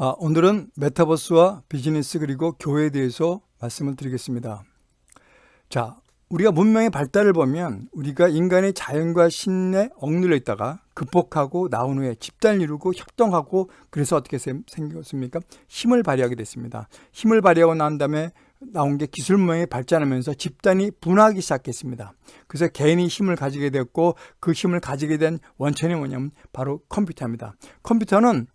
아, 오늘은 메타버스와 비즈니스 그리고 교회에 대해서 말씀을 드리겠습니다. 자, 우리가 문명의 발달을 보면 우리가 인간의 자연과 신에 억눌려 있다가 극복하고 나온 후에 집단을 이루고 협동하고 그래서 어떻게 생겼습니까? 힘을 발휘하게 됐습니다. 힘을 발휘하고 난 다음에 나온 게 기술 문명이 발전하면서 집단이 분화하기 시작했습니다. 그래서 개인이 힘을 가지게 됐고 그 힘을 가지게 된 원천이 뭐냐면 바로 컴퓨터입니다. 컴퓨터는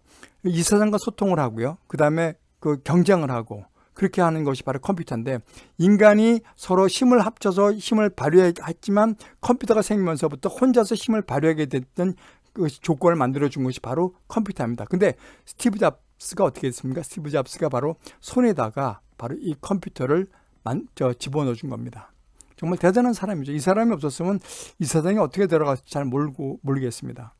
이 세상과 소통을 하고요. 그 다음에 그 경쟁을 하고 그렇게 하는 것이 바로 컴퓨터인데 인간이 서로 힘을 합쳐서 힘을 발휘했지만 컴퓨터가 생기면서부터 혼자서 힘을 발휘하게 됐던 그 조건을 만들어 준 것이 바로 컴퓨터입니다. 근데 스티브 잡스가 어떻게 했습니까? 스티브 잡스가 바로 손에다가 바로 이 컴퓨터를 만, 저, 집어넣어 준 겁니다. 정말 대단한 사람이죠. 이 사람이 없었으면 이 세상에 어떻게 들어갈지 잘 모르고, 모르겠습니다.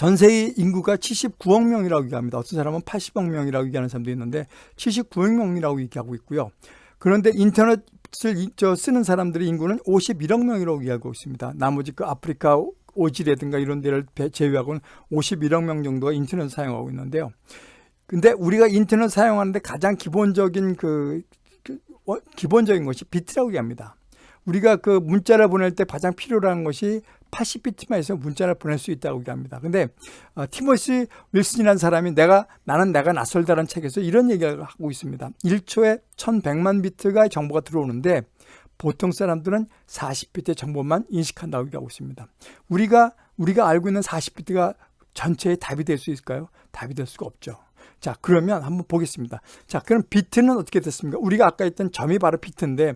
전 세계 인구가 79억 명이라고 얘기합니다. 어떤 사람은 80억 명이라고 얘기하는 사람도 있는데 79억 명이라고 얘기하고 있고요. 그런데 인터넷을 쓰는 사람들의 인구는 51억 명이라고 얘기하고 있습니다. 나머지 그 아프리카 오지라든가 이런 데를 제외하고는 51억 명 정도가 인터넷을 사용하고 있는데요. 근데 우리가 인터넷 사용하는데 가장 기본적인 그, 그 기본적인 것이 비트라고 얘기합니다. 우리가 그 문자를 보낼 때 가장 필요한 것이 80비트만 해서 문자를 보낼 수 있다고 얘기합니다. 근데 어, 티머시 윌슨이라는 사람이 내가 나는 내가 낯설다는 책에서 이런 얘기를 하고 있습니다. 1초에 1100만 비트가 정보가 들어오는데 보통 사람들은 40비트의 정보만 인식한다고 얘기하고 있습니다. 우리가 우리가 알고 있는 40비트가 전체의 답이 될 수 있을까요? 답이 될 수가 없죠. 자 그러면 한번 보겠습니다. 자 그럼 비트는 어떻게 됐습니까? 우리가 아까 했던 점이 바로 비트인데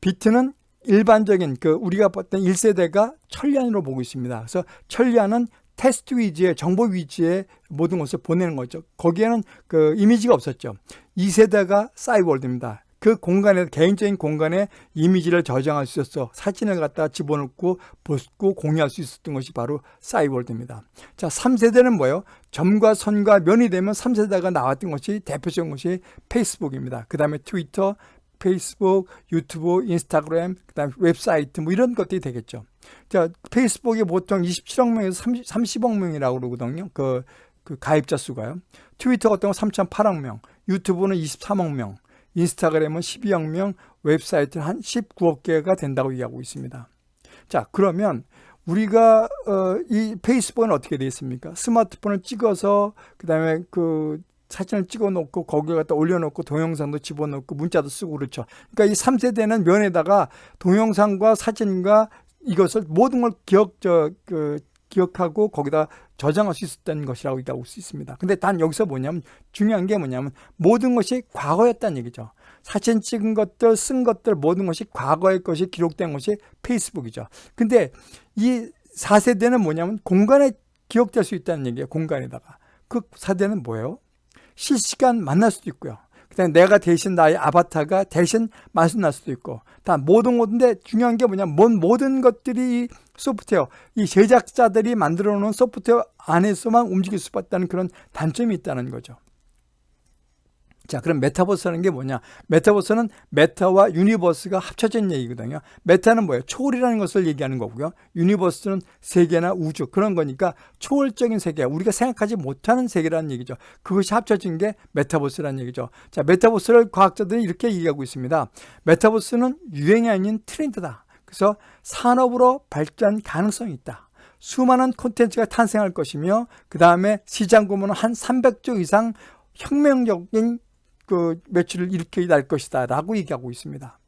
비트는 일반적인 그 우리가 봤던 1세대가 천리안으로 보고 있습니다. 그래서 천리안은 테스트 위주의 정보 위주의 모든 것을 보내는 거죠. 거기에는 그 이미지가 없었죠. 2세대가 사이월드입니다. 그 공간에 개인적인 공간에 이미지를 저장할 수 있었어 사진을 갖다 집어넣고 보고 공유할 수 있었던 것이 바로 사이월드입니다. 자, 3세대는 뭐예요? 점과 선과 면이 되면 3세대가 나왔던 것이 대표적인 것이 페이스북입니다. 그 다음에 트위터, 페이스북, 유튜브, 인스타그램, 그 다음 웹사이트 뭐 이런 것들이 되겠죠. 자, 페이스북이 보통 27억 명에서 30, 30억 명이라고 그러거든요. 그, 그 가입자 수가요. 트위터 같은 경우 3.8억 명, 유튜브는 23억 명, 인스타그램은 12억 명, 웹사이트는 한 19억 개가 된다고 얘기하고 있습니다. 자, 그러면 우리가 어, 이 페이스북은 어떻게 되어 있습니까? 스마트폰을 찍어서 그다음에 그 사진을 찍어 놓고 거기에 갖다 올려놓고 동영상도 집어넣고 문자도 쓰고 그렇죠. 그러니까 이 3세대는 면에다가 동영상과 사진과 이것을 모든 걸 기억, 저, 그, 기억하고 거기다 저장할 수 있었던 것이라고 얘기하고 수 있습니다. 근데 단 여기서 뭐냐면 중요한 게 뭐냐면 모든 것이 과거였다는 얘기죠. 사진 찍은 것들, 쓴 것들 모든 것이 과거의 것이 기록된 것이 페이스북이죠. 근데 이 4세대는 뭐냐면 공간에 기억될 수 있다는 얘기예요. 공간에다가. 그 4대는 뭐예요? 실시간 만날 수도 있고요. 그다음에 내가 대신 나의 아바타가 대신 만날 수도 있고 다 모든 것인데 중요한 게 뭐냐 면 모든 것들이 소프트웨어 이 제작자들이 만들어 놓은 소프트웨어 안에서만 움직일 수 있다는 그런 단점이 있다는 거죠. 자, 그럼 메타버스라는 게 뭐냐? 메타버스는 meta와 universe가 합쳐진 얘기거든요. meta는 뭐예요? 초월이라는 것을 얘기하는 거고요. universe는 세계나 우주 그런 거니까 초월적인 세계, 우리가 생각하지 못하는 세계라는 얘기죠. 그것이 합쳐진 게 메타버스라는 얘기죠. 자, 메타버스를 과학자들이 이렇게 얘기하고 있습니다. 메타버스는 유행이 아닌 트렌드다. 그래서 산업으로 발전 가능성이 있다. 수많은 콘텐츠가 탄생할 것이며 그 다음에 시장 규모는 한 300조 이상 혁명적인 그 매출을 일으켜 날 것이다 라고 얘기하고 있습니다.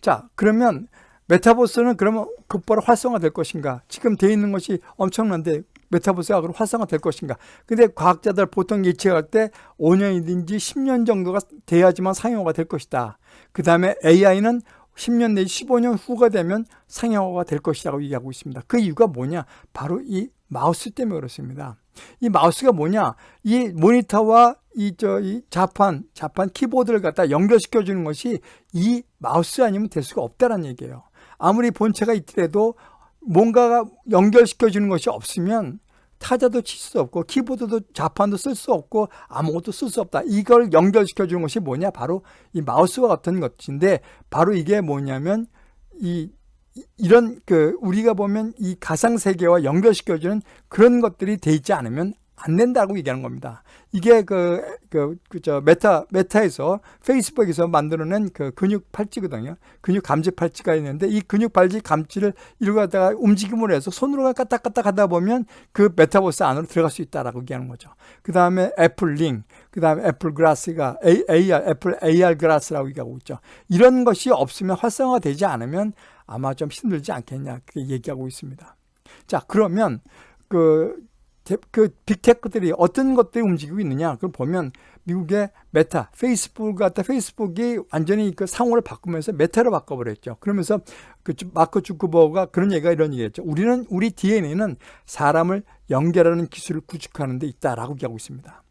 자 그러면 메타버스는 그러면 곧바로 활성화 될 것인가? 지금 돼 있는 것이 엄청난데 메타버스가 그럼 활성화 될 것인가? 근데 과학자들 보통 예측할 때 5년이든지 10년 정도가 돼야지만 상용화가 될 것이다. 그 다음에 AI는 10년 내지 15년 후가 되면 상용화가 될 것이라고 얘기하고 있습니다. 그 이유가 뭐냐? 바로 이 마우스 때문에 그렇습니다. 이 마우스가 뭐냐? 이 모니터와 이, 저, 이 자판, 자판 키보드를 갖다 연결시켜 주는 것이 이 마우스 아니면 될 수가 없다는 얘기예요. 아무리 본체가 있더라도 뭔가가 연결시켜 주는 것이 없으면 타자도 칠 수 없고 키보드도 자판도 쓸 수 없고 아무것도 쓸 수 없다. 이걸 연결시켜 주는 것이 뭐냐? 바로 이 마우스와 같은 것인데 바로 이게 뭐냐면 이 이런 그 우리가 보면 이 가상 세계와 연결시켜 주는 그런 것들이 돼 있지 않으면 안 된다고 얘기하는 겁니다. 이게 그, 그, 그, 저, 메타, 메타에서, 페이스북에서 만들어낸 그 근육 팔찌거든요. 근육 감지 팔찌가 있는데, 이 근육 팔찌 감지를 이러고 갖다가 움직임을 해서 손으로 까딱까딱 하다 보면 그 메타버스 안으로 들어갈 수 있다라고 얘기하는 거죠. 그 다음에 애플 링, 그 다음에 애플 glass가, AR, 애플 AR glass라고 얘기하고 있죠. 이런 것이 없으면 활성화 되지 않으면 아마 좀 힘들지 않겠냐, 그렇게 얘기하고 있습니다. 자, 그러면 그, 그 빅테크들이 어떤 것들이 움직이고 있느냐 그걸 보면 미국의 메타, 페이스북 같은 페이스북이 완전히 그 상호를 바꾸면서 메타로 바꿔버렸죠. 그러면서 그 마크 주커버그가 그런 얘기가 이런 얘기했죠. 우리는 우리 DNA는 사람을 연결하는 기술을 구축하는 데 있다라고 얘기하고 있습니다.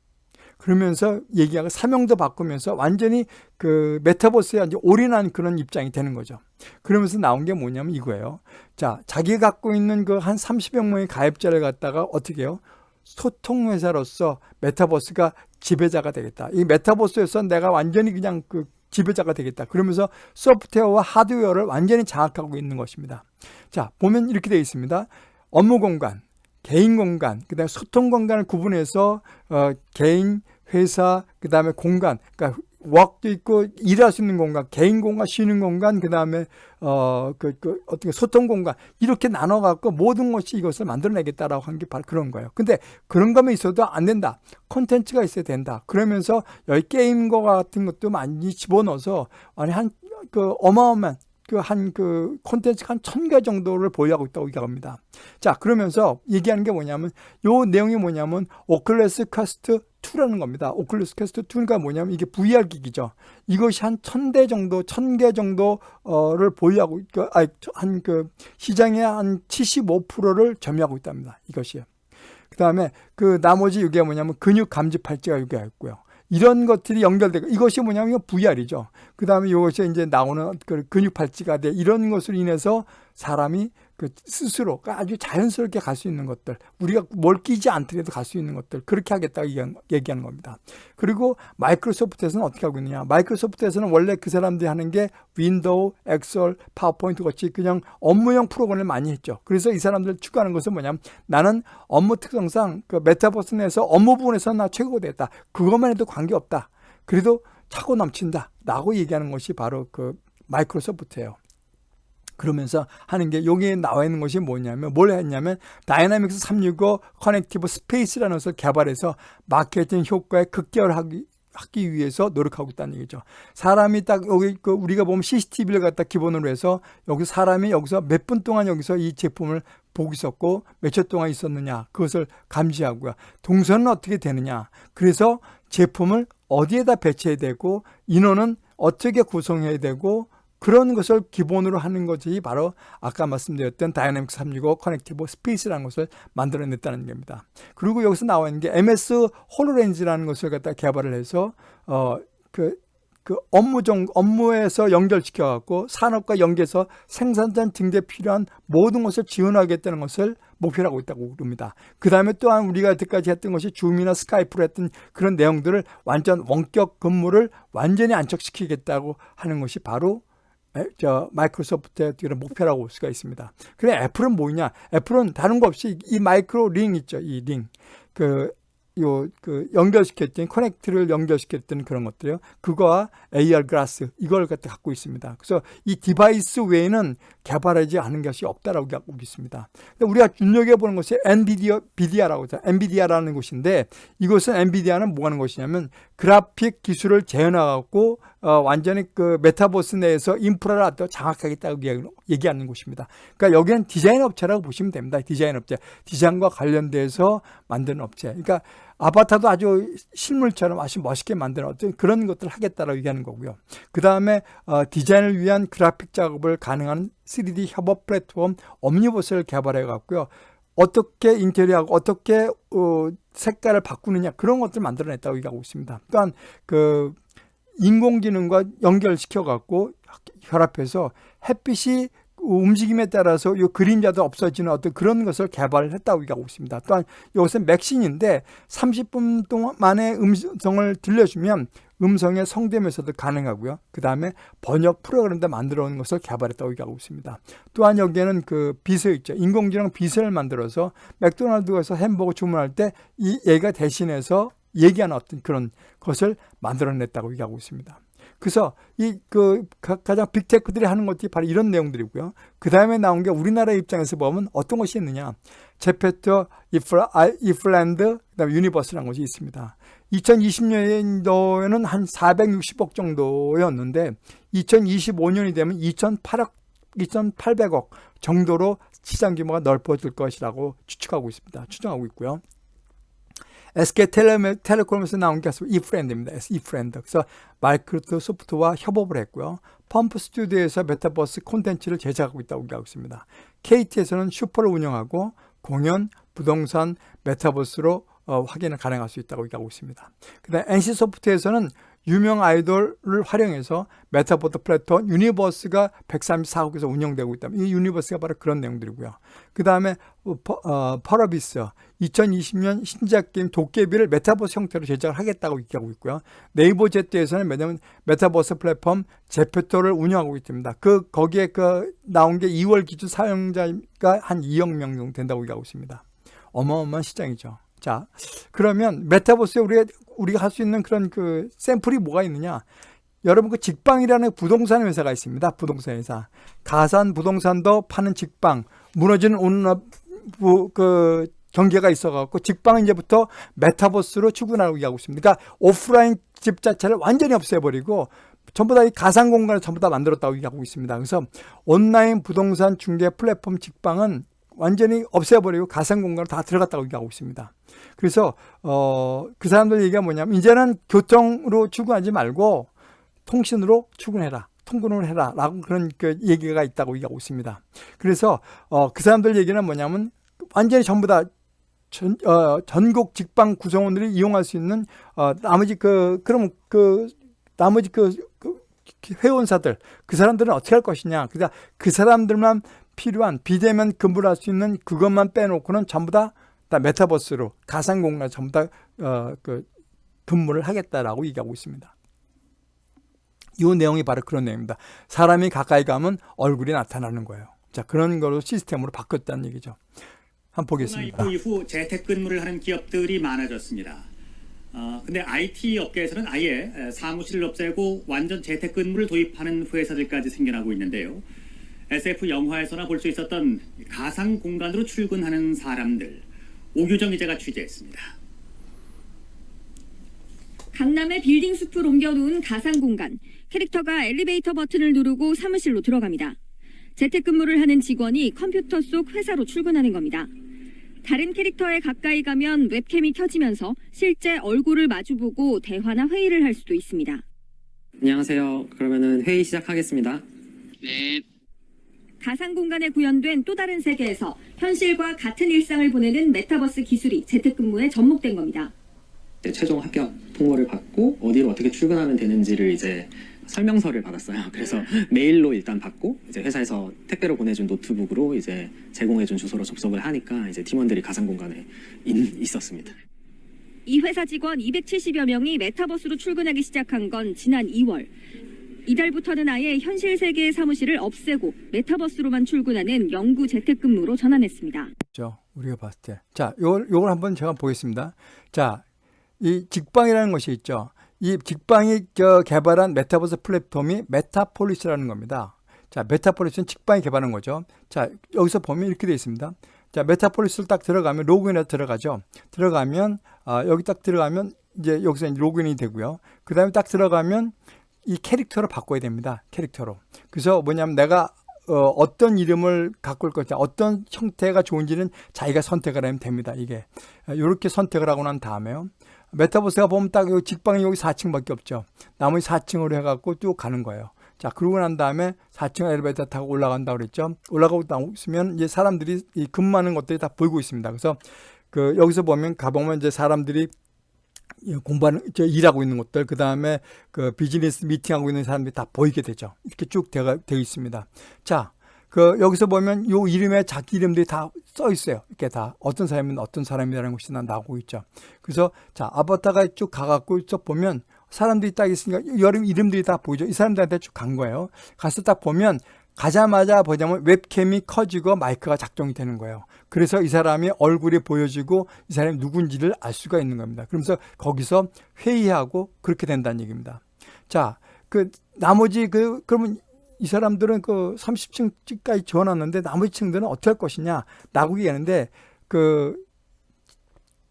그러면서 얘기하고 사명도 바꾸면서 완전히 그 메타버스에 이제 올인한 그런 입장이 되는 거죠. 그러면서 나온 게 뭐냐면 이거예요. 자, 자기가 갖고 있는 그 한 30여 명의 가입자를 갖다가 어떻게 해요? 소통회사로서 메타버스가 지배자가 되겠다. 이 메타버스에서 내가 완전히 그냥 그 지배자가 되겠다. 그러면서 소프트웨어와 하드웨어를 완전히 장악하고 있는 것입니다. 자, 보면 이렇게 되어 있습니다. 업무 공간, 개인 공간, 그 다음에 소통 공간을 구분해서 어, 개인, 회사, 그 다음에 공간, 그러니까 웍도 있고 일할 수 있는 공간, 개인 공간, 쉬는 공간, 그 다음에 어 그 그 어떻게 소통 공간 이렇게 나눠 갖고 모든 것이 이것을 만들어내겠다라고 한 게 바로 그런 거예요. 근데 그런 거면 있어도 안 된다. 콘텐츠가 있어야 된다. 그러면서 여기 게임과 같은 것도 많이 집어넣어서 아니 한 그 어마어마한 그 한 그 콘텐츠가 한 천 개 정도를 보유하고 있다고 얘기합니다. 자 그러면서 얘기하는 게 뭐냐면 요 내용이 뭐냐면 오큘러스 퀘스트 2라는 겁니다. 오큘러스 퀘스트 2가 뭐냐면 이게 VR 기기죠. 이것이 한 천 대 정도, 천 개 정도를 보유하고, 한그 시장의 한 75%를 점유하고 있답니다. 이것이요. 그 다음에 그 나머지 이게 뭐냐면 근육 감지 팔찌가 여기 있고요. 이런 것들이 연결되고 이것이 뭐냐면 VR이죠. 그 다음에 이것이 이제 나오는 그 근육 팔찌가 돼 이런 것으로 인해서 사람이 그 스스로 아주 자연스럽게 갈 수 있는 것들 우리가 뭘 끼지 않더라도 갈 수 있는 것들 그렇게 하겠다고 얘기하는 겁니다. 그리고 마이크로소프트에서는 어떻게 하고 있느냐 마이크로소프트에서는 원래 그 사람들이 하는 게 윈도우, 엑셀, 파워포인트 같이 그냥 업무용 프로그램을 많이 했죠. 그래서 이 사람들 추구하는 것은 뭐냐면 나는 업무 특성상 그 메타버스 내에서 업무 부분에서 나 최고가 됐다. 그것만 해도 관계없다. 그래도 차고 넘친다. 라고 얘기하는 것이 바로 그 마이크로소프트예요. 그러면서 하는 게 여기에 나와 있는 것이 뭐냐면 뭘 했냐면 Dynamics 365 Connected Space라는 것을 개발해서 마케팅 효과에 극대화하기 하기 위해서 노력하고 있다는 얘기죠. 사람이 딱 여기 그 우리가 보면 CCTV를 갖다 기본으로 해서 여기 사람이 여기서 몇 분 동안 여기서 이 제품을 보고 있었고 며칠 동안 있었느냐 그것을 감지하고요. 동선은 어떻게 되느냐. 그래서 제품을 어디에다 배치해야 되고 인원은 어떻게 구성해야 되고 그런 것을 기본으로 하는 것이 바로 아까 말씀드렸던 Dynamics 365 Connected Space라는 것을 만들어냈다는 겁니다. 그리고 여기서 나와 있는 게 MS 홀로렌즈라는 것을 갖다 개발을 해서 어그 그 업무 정 업무에서 연결시켜 갖고 산업과 연계해서 생산 전 단계에 필요한 모든 것을 지원하겠다는 것을 목표로 하고 있다고 그럽니다. 그 다음에 또한 우리가 여태까지 했던 것이 줌이나 스카이프로 했던 그런 내용들을 완전 원격 근무를 완전히 안착시키겠다고 하는 것이 바로 저 마이크로소프트의 그런 목표라고 볼 수가 있습니다. 그래 애플은 뭐냐? 애플은 다른 거 없이 이 마이크로 링 있죠, 이 링. 그 요, 그, 연결시켰던, connect를 연결시켰던 그런 것들이요. 그거와 AR glass, 이걸 갖다 갖고 있습니다. 그래서 이 device 외에는 개발하지 않은 것이 없다라고 하고 있습니다. 우리가 눈여겨보는 것이 엔비디아, 비디아라고. 엔비디아라는 곳인데 이것은 엔비디아는 뭐 하는 것이냐면 그래픽 기술을 재현하고 어, 완전히 그 메타버스 내에서 인프라를 더 장악하겠다고 얘기하는 곳입니다. 그러니까 여기는 디자인 업체라고 보시면 됩니다. 디자인 업체. 디자인과 관련돼서 만드는 업체. 그러니까 아바타도 아주 실물처럼 아주 멋있게 만드는 어떤 그런 것들을 하겠다라고 얘기하는 거고요. 그 다음에 어, 디자인을 위한 그래픽 작업을 가능한 3D 협업 플랫폼 옴니버스를 개발해 갖고요. 어떻게 인테리어하고 어떻게 어, 색깔을 바꾸느냐 그런 것들을 만들어냈다고 얘기하고 있습니다. 또한 그 인공지능과 연결시켜 갖고 결합해서 햇빛이 움직임에 따라서 이 그림자도 없어지는 어떤 그런 것을 개발을 했다고 얘기하고 있습니다. 또한 이것은 맥신인데 30분 동안 만에 음성을 들려주면 음성의 성대면서도 가능하고요. 그 다음에 번역 프로그램도 만들어 놓은 것을 개발했다고 얘기하고 있습니다. 또한 여기에는 그 비서 있죠. 인공지능 비서를 만들어서 맥도날드에서 햄버거 주문할 때 이 얘가 대신해서 얘기하는 어떤 그런 것을 만들어냈다고 얘기하고 있습니다. 그래서 이 그 가장 빅테크들이 하는 것들이 바로 이런 내용들이고요. 그 다음에 나온 게 우리나라 입장에서 보면 어떤 것이 있느냐. 제페토, 이프랜드, 그다음에 유니버스라는 것이 있습니다. 2020년도에는 한 460억 정도였는데 2025년이 되면 2,800억 2,800억 정도로 시장 규모가 넓어질 것이라고 추측하고 있습니다. 추정하고 있고요. SK 텔레콤에서 나온 게 이프랜드입니다. 이프랜드. 그래서 마이크로소프트와 협업을 했고요. 점프 스튜디오에서 메타버스 콘텐츠를 제작하고 있다고 얘기하고 있습니다. KT에서는 슈퍼를 운영하고 공연, 부동산, 메타버스로 어, 확인을 가능할 수 있다고 얘기하고 있습니다. 그 다음 NC소프트에서는 유명 아이돌을 활용해서 메타버스 플랫폼 유니버스가 134국에서 운영되고 있다. 이 유니버스가 바로 그런 내용들이고요. 그 다음에 어, 펄어비스 2020년 신작 게임 도깨비를 메타버스 형태로 제작을 하겠다고 얘기하고 있고요. 네이버 제트에서는 왜냐면 메타버스 플랫폼 제페토를 운영하고 있습니다. 그 거기에 그 나온 게 2월 기준 사용자가 한 2억 명 정도 된다고 얘기하고 있습니다. 어마어마한 시장이죠. 자, 그러면 메타버스에 우리가, 우리가 할 수 있는 그런 그 샘플이 뭐가 있느냐? 여러분 그 직방이라는 부동산 회사가 있습니다. 부동산 회사. 가산 부동산도 파는 직방. 무너지는 온업 그 경계가 있어갖고 직방은 이제부터 메타버스로 출근하고 하고 있습니다. 그러니까 오프라인 집 자체를 완전히 없애버리고 전부 다 이 가상 공간을 전부 다 만들었다고 얘기하고 있습니다. 그래서 온라인 부동산 중개 플랫폼 직방은 완전히 없애버리고 가상 공간으로 다 들어갔다고 얘기하고 있습니다. 그래서 어, 그 사람들 얘기가 뭐냐면 이제는 교통으로 출근하지 말고 통신으로 출근해라. 통근을 해라 라고 그런 그 얘기가 있다고 얘기하고 있습니다. 그래서 어, 그 사람들 얘기는 뭐냐면 완전히 전부 다 전, 어, 전국 직방 구성원들이 이용할 수 있는 어, 나머지 그 그럼 그 나머지 그, 그 회원사들 그 사람들은 어떻게 할 것이냐 그러니까 그 사람들만 필요한 비대면 근무를 할 수 있는 그것만 빼놓고는 전부 다, 다 메타버스로 가상 공간 전부 다 어, 그 근무를 하겠다라고 얘기하고 있습니다. 이 내용이 바로 그런 내용입니다. 사람이 가까이 가면 얼굴이 나타나는 거예요. 자 그런 거로 시스템으로 바꿨다는 얘기죠. 한번 보겠습니다. 이후 재택근무를 하는 기업들이 많아졌습니다. 어, 근데 IT 업계에서는 아예 사무실을 없애고 완전 재택근무를 도입하는 회사들까지 생겨나고 있는데요. SF 영화에서나 볼 수 있었던 가상 공간으로 출근하는 사람들 오규정 기자가 취재했습니다. 강남의 빌딩 숲을 옮겨놓은 가상 공간. 캐릭터가 엘리베이터 버튼을 누르고 사무실로 들어갑니다. 재택근무를 하는 직원이 컴퓨터 속 회사로 출근하는 겁니다. 다른 캐릭터에 가까이 가면 웹캠이 켜지면서 실제 얼굴을 마주보고 대화나 회의를 할 수도 있습니다. 안녕하세요. 그러면은 회의 시작하겠습니다. 네, 가상 공간에 구현된 또 다른 세계에서 현실과 같은 일상을 보내는 메타버스 기술이 재택근무에 접목된 겁니다. 이제 최종 합격 통보를 받고 어디로 어떻게 출근하면 되는지를 이제 설명서를 받았어요. 그래서 메일로 일단 받고 이제 회사에서 택배로 보내준 노트북으로 이제 제공해준 주소로 접속을 하니까 이제 팀원들이 가상 공간에 있, 있었습니다. 이 회사 직원 270여 명이 메타버스로 출근하기 시작한 건 지난 2월. 이달부터는 아예 현실 세계의 사무실을 없애고 메타버스로만 출근하는 영구 재택근무로 전환했습니다. 죠 우리가 봤을 때. 자, 요걸, 요걸 한번 제가 보겠습니다. 자, 이 직방이라는 것이 있죠. 이 직방이 저 개발한 메타버스 플랫폼이 메타폴리스라는 겁니다. 자, 메타폴리스는 직방이 개발한 거죠. 자, 여기서 보면 이렇게 되어 있습니다. 자, 메타폴리스를 딱 들어가면 로그인에 들어가죠. 들어가면 아, 여기 딱 들어가면 이제 여기서 로그인이 되고요. 그 다음에 딱 들어가면 이 캐릭터로 바꿔야 됩니다. 캐릭터로. 그래서 뭐냐면 내가 어, 떤 이름을 올 것이냐, 어떤 형태가 좋은지는 자기가 선택을 하면 됩니다. 이게. 이렇게 선택을 하고 난 다음에요. 메타버스가 보면 딱 여기 직방이 여기 4층밖에 없죠. 나머지 4층으로 해갖고 쭉 가는 거예요. 자, 그러고 난 다음에 4층 엘리베이터 타고 올라간다고 그랬죠. 올라가고 나오면 이제 사람들이 이 근무하는 것들이 다 보이고 있습니다. 그래서 그 여기서 보면 가보면 이제 사람들이 공부하는 저 일하고 있는 것들 그 다음에 그 비즈니스 미팅하고 있는 사람들이 다 보이게 되죠. 이렇게 쭉 되어, 되어 있습니다. 자 그 여기서 보면 요 이름에 자기 이름들이 다 써 있어요. 이렇게 다 어떤 사람은 어떤 사람이라는 것이 나 나오고 있죠. 그래서 자 아바타가 쭉 가갖고 쭉 보면 사람들이 딱 있으니까 여름 이름들이 다 보이죠. 이 사람들한테 쭉 간 거예요. 가서 딱 보면 가자마자 보자면 웹캠이 커지고 마이크가 작동이 되는 거예요. 그래서 이 사람이 얼굴이 보여지고 이 사람이 누군지를 알 수가 있는 겁니다. 그러면서 거기서 회의하고 그렇게 된다는 얘기입니다. 자, 그 나머지 그 그러면 이 사람들은 그 30층까지 지원하는데 나머지 층들은 어떻게 할 것이냐 라고 얘기하는데 그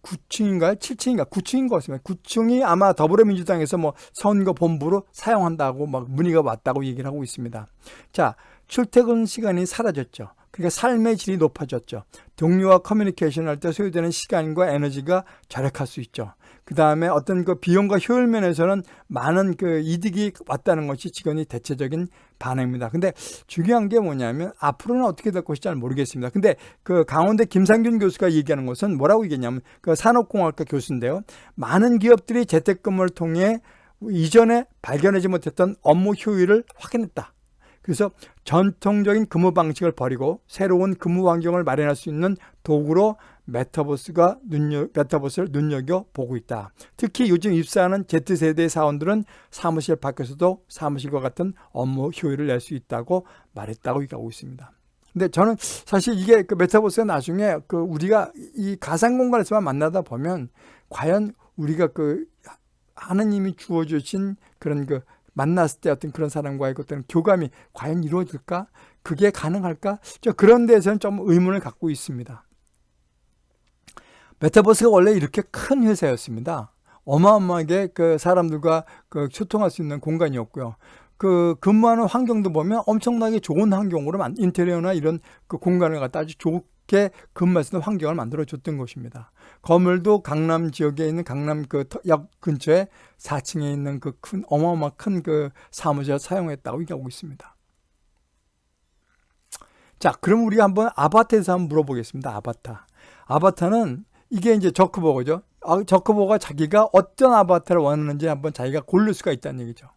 9층인가요? 7층인가? 9층인 것 같습니다. 9층이 아마 더불어민주당에서 뭐 선거 본부로 사용한다고 막 문의가 왔다고 얘기를 하고 있습니다. 자, 출퇴근 시간이 사라졌죠. 그러니까 삶의 질이 높아졌죠. 동료와 커뮤니케이션 할 때 소요되는 시간과 에너지가 절약할 수 있죠. 그 다음에 어떤 그 비용과 효율 면에서는 많은 그 이득이 왔다는 것이 직원이 대체적인 반응입니다. 근데 중요한 게 뭐냐면 앞으로는 어떻게 될 것인지 잘 모르겠습니다. 근데 그 강원대 김상균 교수가 얘기하는 것은 뭐라고 얘기했냐면 그 산업공학과 교수인데요. 많은 기업들이 재택근무를 통해 이전에 발견하지 못했던 업무 효율을 확인했다. 그래서 전통적인 근무 방식을 버리고 새로운 근무 환경을 마련할 수 있는 도구로 메타버스가 눈여, 메타버스를 눈여겨 보고 있다. 특히 요즘 입사하는 Z세대 사원들은 사무실 밖에서도 사무실과 같은 업무 효율을 낼 수 있다고 말했다고 얘기하고 있습니다. 근데 저는 사실 이게 그 메타버스가 나중에 그 우리가 이 가상 공간에서만 만나다 보면 과연 우리가 그 하느님이 주어주신 그런 그 만났을 때 어떤 그런 사람과의 어떤 교감이 과연 이루어질까? 그게 가능할까? 저 그런 데서는 좀 의문을 갖고 있습니다. 메타버스가 원래 이렇게 큰 회사였습니다. 어마어마하게 그 사람들과 그 소통할 수 있는 공간이었고요. 그 근무하는 환경도 보면 엄청나게 좋은 환경으로 만 인테리어나 이런 그 공간을 갖다 아주 좋게 근무할 수 있는 환경을 만들어 줬던 것입니다. 건물도 강남 지역에 있는 강남 그 역 근처에 4층에 있는 그 큰 어마어마 큰그 사무실 사용했다고 얘기하고 있습니다. 자, 그럼 우리가 한번 아바타에서 한번 물어보겠습니다. 아바타. 아바타는 이게 이제 저크버거죠. 아, 저크버거가 자기가 어떤 아바타를 원하는지 한번 자기가 고를 수가 있다는 얘기죠.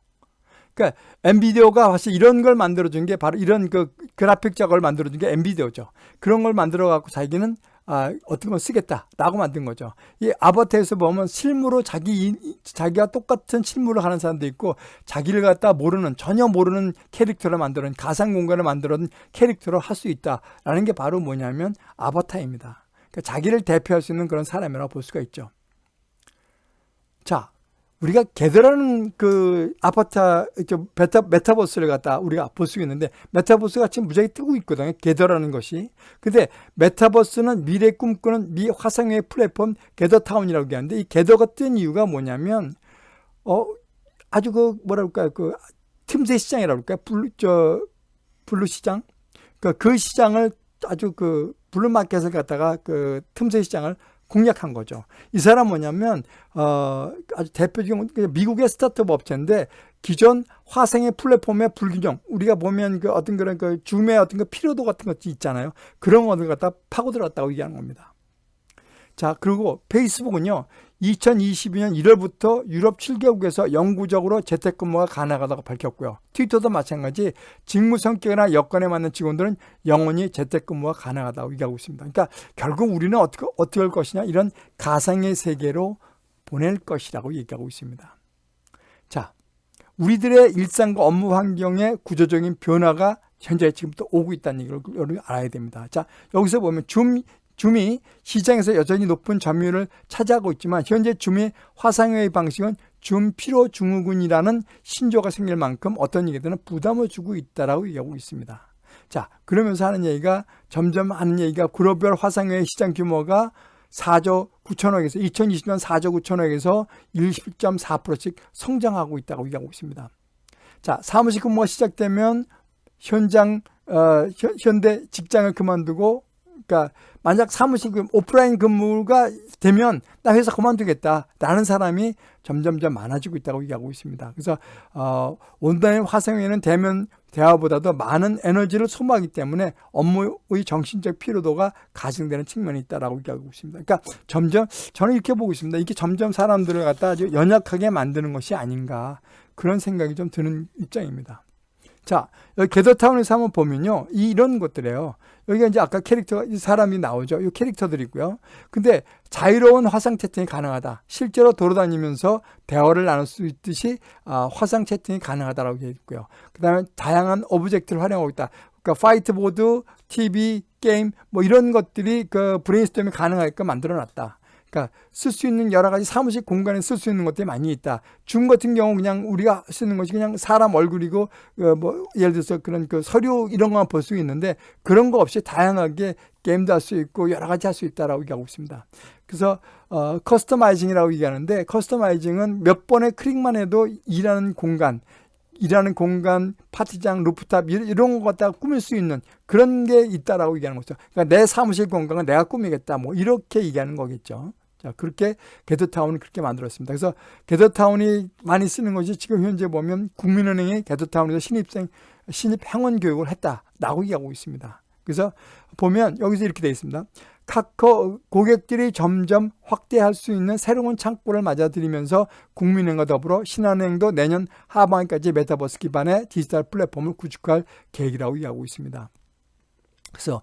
그러니까 엔비디오가 사실 이런 걸 만들어준 게 바로 이런 그 그래픽 작업을 만들어준 게 엔비디오죠. 그런 걸 만들어 갖고 자기는 아, 어떤 걸 쓰겠다라고 만든 거죠. 이 아바타에서 보면 실무로 자기 자기가 똑같은 실무를 하는 사람도 있고 자기를 갖다 모르는 전혀 모르는 캐릭터를 만드는 가상 공간을 만드는 캐릭터로 할 수 있다라는 게 바로 뭐냐면 아바타입니다. 그러니까 자기를 대표할 수 있는 그런 사람이라고 볼 수가 있죠. 자, 우리가 게더라는 그 아파트 베타 메타버스를 갖다 우리가 볼 수 있는데 메타버스가 지금 무지하게 뜨고 있거든요. 게더라는 것이. 근데 메타버스는 미래 꿈꾸는 미 화상회의 플랫폼 게더타운이라고 얘기하는데 이 게더가 뜬 이유가 뭐냐면 어 아주 그 뭐랄까요 그 틈새 시장이라고 할까요? blue 저 blue 시장. 그그 그 시장을 아주 그 blue market을 갖다가 그 틈새 시장을 공략한 거죠. 이 사람 뭐냐면 어 아주 대표적인 미국의 스타트업 업체인데 기존 화상회의 플랫폼의 불균형 우리가 보면 그 어떤 그런 그 줌의 어떤 그 피로도 같은 것도 있잖아요. 그런 것을 갖다 파고 들었다고 얘기하는 겁니다. 자 그리고 페이스북은요 2022년 1월부터 유럽 7개국에서 영구적으로 재택근무가 가능하다고 밝혔고요. 트위터도 마찬가지 직무 성격이나 여건에 맞는 직원들은 영원히 재택근무가 가능하다고 얘기하고 있습니다. 그러니까 결국 우리는 어떻게, 어떻게 할 것이냐 이런 가상의 세계로 보낼 것이라고 얘기하고 있습니다. 자, 우리들의 일상과 업무 환경의 구조적인 변화가 현재 지금부터 오고 있다는 얘기를 알아야 됩니다. 자, 여기서 보면 줌 줌이 시장에서 여전히 높은 점유율을 차지하고 있지만 현재 줌의 화상회의 방식은 줌 피로 증후군이라는 신조가 생길 만큼 어떤 얘기들은 부담을 주고 있다라고 얘기하고 있습니다. 자, 그러면서 하는 얘기가 점점 하는 얘기가 글로벌 화상회의 시장 규모가 4조 9천억에서 2020년 4조 9천억에서 21.4%씩 성장하고 있다고 얘기하고 있습니다. 자, 사무실 근무가 시작되면 현장 어, 현 대 직장을 그만두고 그러니까 만약 사무실 오프라인 근무가 되면 나 회사 그만두겠다 라는 사람이 점점점 많아지고 있다고 얘기하고 있습니다. 그래서 어, 온라인 화상회의는 대면 대화보다도 많은 에너지를 소모하기 때문에 업무의 정신적 피로도가 가중되는 측면이 있다라고 얘기하고 있습니다. 그러니까 점점 저는 이렇게 보고 있습니다. 이게 점점 사람들을 갖다 아주 연약하게 만드는 것이 아닌가 그런 생각이 좀 드는 입장입니다. 자, 여기 게더타운에서 한번 보면요. 이- 이런 것들이에요. 여기가 이제 아까 캐릭터, 이 사람이 나오죠. 이 캐릭터들이고요. 근데 자유로운 화상 채팅이 가능하다. 실제로 돌아다니면서 대화를 나눌 수 있듯이 아, 화상 채팅이 가능하다라고 되어 있고요. 그 다음에 다양한 object를 활용하고 있다. 그러니까 화이트보드, TV, 게임 뭐 이런 것들이 그 브레인스토밍이 가능하게끔 만들어 놨다. 그러니까 쓸 수 있는 여러 가지 사무실 공간에 쓸 수 있는 것들이 많이 있다. 줌 같은 경우 그냥 우리가 쓰는 것이 그냥 사람 얼굴이고 어, 뭐 예를 들어서 그런 그 서류 이런 것만 볼 수 있는데 그런 거 없이 다양하게 게임도 할 수 있고 여러 가지 할 수 있다라고 얘기하고 있습니다. 그래서 어, customizing이라고 얘기하는데 customizing은 몇 번의 클릭만 해도 일하는 공간 일하는 공간, 파티장, 루프탑 이- 이런 거 갖다가 꾸밀 수 있는 그런 게 있다라고 얘기하는 거죠. 그러니까 내 사무실 공간은 내가 꾸미겠다. 뭐 이렇게 얘기하는 거겠죠. 자, 그렇게 게더타운을 그렇게 만들었습니다. 그래서 게더타운이 많이 쓰는 것이 지금 현재 보면 국민은행이 게더타운에서 신입생 신입 행원 교육을 했다라고 얘기하고 있습니다. 그래서 보면 여기서 이렇게 되어 있습니다. 카카오 고객들이 점점 확대할 수 있는 새로운 창구를 맞아들이면서 국민은행과 더불어 신한은행도 내년 하반기까지 메타버스 기반의 디지털 플랫폼을 구축할 계획이라고 얘기하고 있습니다. 그래서 어,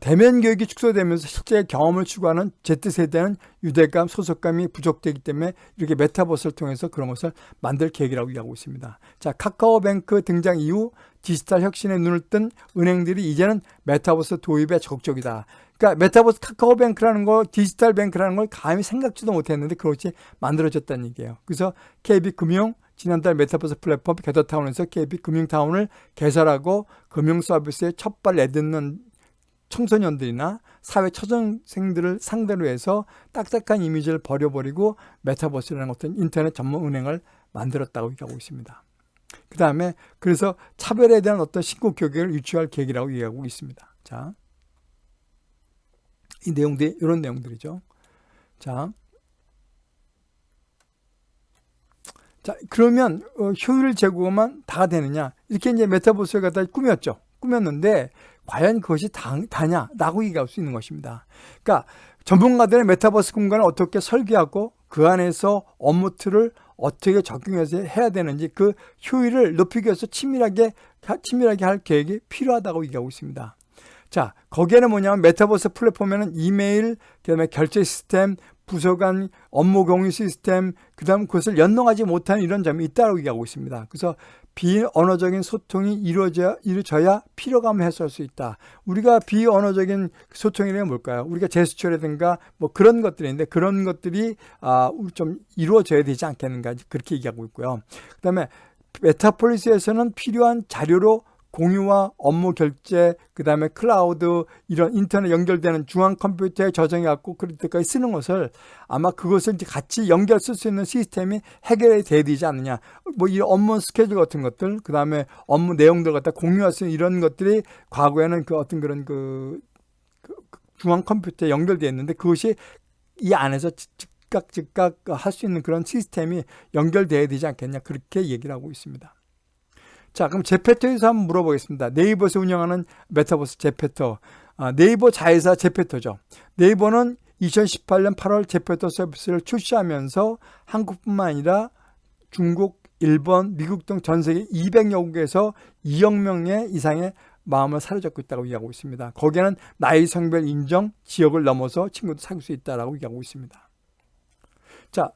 대면 교육이 축소되면서 실제 경험을 추구하는 Z세대는 유대감, 소속감이 부족되기 때문에 이렇게 메타버스를 통해서 그런 것을 만들 계획이라고 얘기하고 있습니다. 자, 카카오뱅크 등장 이후 디지털 혁신에 눈을 뜬 은행들이 이제는 메타버스 도입에 적극적이다. 그러니까 메타버스 카카오뱅크라는 거, 디지털 뱅크라는 걸 감히 생각지도 못했는데 그렇게 만들어졌다는 얘기예요. 그래서 KB금융 지난달 메타버스 플랫폼 게더타운에서 KB금융타운을 개설하고 금융 서비스에 첫발 내딛는 청소년들이나 사회 초등생들을 상대로 해서 딱딱한 이미지를 버려버리고 메타버스라는 어떤 인터넷 전문 은행을 만들었다고 얘기하고 있습니다. 그 다음에 그래서 차별에 대한 어떤 신고 교육을 유치할 계획이라고 얘기하고 있습니다. 자, 이 내용들이 이런 내용들이죠. 자, 자 그러면 어, 효율 제고만 다 되느냐? 이렇게 이제 메타버스를 갖다 꾸몄죠. 꾸몄는데 과연 그것이 다, 다냐라고 얘기할 수 있는 것입니다. 그러니까 전문가들은 메타버스 공간을 어떻게 설계하고 그 안에서 업무 틀을 어떻게 적용해서 해야 되는지 그 효율을 높이기 위해서 치밀하게 치밀하게 할 계획이 필요하다고 얘기하고 있습니다. 자, 거기에는 뭐냐면 메타버스 플랫폼에는 이메일, 그다음에 결제 시스템, 부서 간 업무 공유 시스템, 그다음 그것을 연동하지 못하는 이런 점이 있다고 얘기하고 있습니다. 그래서 비언어적인 소통이 이루어져야, 이루어져야 피로감을 해소할 수 있다. 우리가 비언어적인 소통이라는 뭘까요? 우리가 제스처라든가 뭐 그런 것들인데 그런 것들이 아, 좀 이루어져야 되지 않겠는가 그렇게 얘기하고 있고요. 그 다음에 메타폴리스에서는 필요한 자료로 공유와 업무 결제, 그 다음에 클라우드, 이런 인터넷 연결되는 중앙 컴퓨터에 저장해 갖고 그럴 때까지 쓰는 것을 아마 그것을 이제 같이 연결 쓸 수 있는 시스템이 해결이 돼야 되지 않느냐. 뭐 이 업무 스케줄 같은 것들, 그 다음에 업무 내용들 갖다 공유할 수 있는 이런 것들이 과거에는 그 어떤 그런 그, 그 중앙 컴퓨터에 연결되어 있는데 그것이 이 안에서 즉각 즉각 할 수 있는 그런 시스템이 연결돼야 되지 않겠냐. 그렇게 얘기를 하고 있습니다. 자, 그럼 제페토에서 한번 물어보겠습니다. 네이버에서 운영하는 메타버스 제페토. 아, 네이버 자회사 제페토죠. 네이버는 2018년 8월 제페토 서비스를 출시하면서 한국뿐만 아니라 중국, 일본, 미국 등 전 세계 200여 국에서 2억 명의 이상의 마음을 사로잡고 있다고 얘기하고 있습니다. 거기에는 나이, 성별, 인정, 지역을 넘어서 친구도 사귈 수 있다고 얘기하고 있습니다. 자,